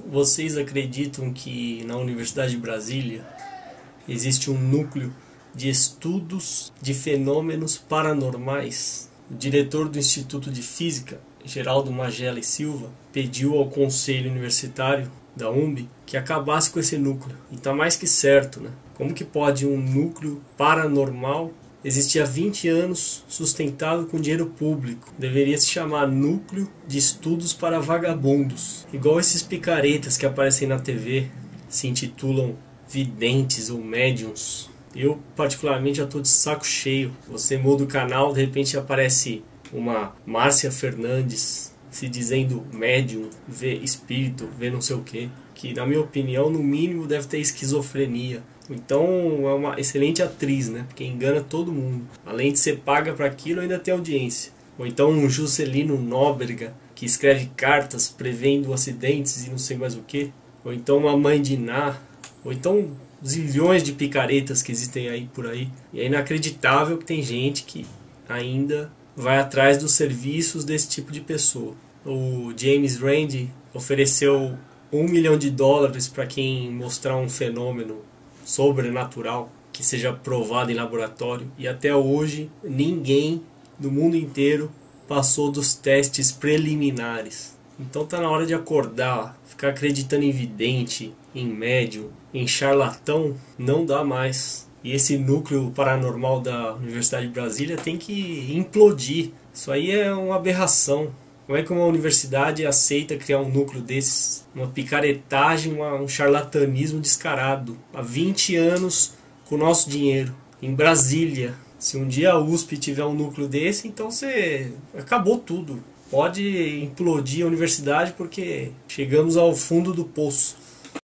Vocês acreditam que na Universidade de Brasília existe um núcleo de estudos de fenômenos paranormais? O diretor do Instituto de Física, Geraldo Magela e Silva, pediu ao Conselho Universitário da UMB que acabasse com esse núcleo. E está mais que certo, né? Como que pode um núcleo paranormal existia há 20 anos, sustentado com dinheiro público. Deveria se chamar Núcleo de Estudos para Vagabundos. Igual esses picaretas que aparecem na TV, se intitulam videntes ou médiums. Eu, particularmente, já estou de saco cheio. Você muda o canal, de repente aparece uma Márcia Fernandes se dizendo médium, vê espírito, vê não sei o que. Que, na minha opinião, no mínimo deve ter esquizofrenia então é uma excelente atriz, né? Porque engana todo mundo. Além de ser paga para aquilo, ainda tem audiência. Ou então um Juscelino Nóbrega, que escreve cartas prevendo acidentes e não sei mais o que. Ou então uma mãe de Ná. Ou então zilhões de picaretas que existem aí por aí. E é inacreditável que tem gente que ainda vai atrás dos serviços desse tipo de pessoa. O James Randi ofereceu um milhão de dólares para quem mostrar um fenômeno sobrenatural que seja provado em laboratório e até hoje ninguém do mundo inteiro passou dos testes preliminares. Então tá na hora de acordar, ficar acreditando em vidente, em médium, em charlatão, não dá mais. E esse núcleo paranormal da Universidade de Brasília tem que implodir. Isso aí é uma aberração. Como é que uma universidade aceita criar um núcleo desses? Uma picaretagem, uma, um charlatanismo descarado. Há 20 anos com o nosso dinheiro. Em Brasília. Se um dia a USP tiver um núcleo desse, então você acabou tudo. Pode implodir a universidade porque chegamos ao fundo do poço.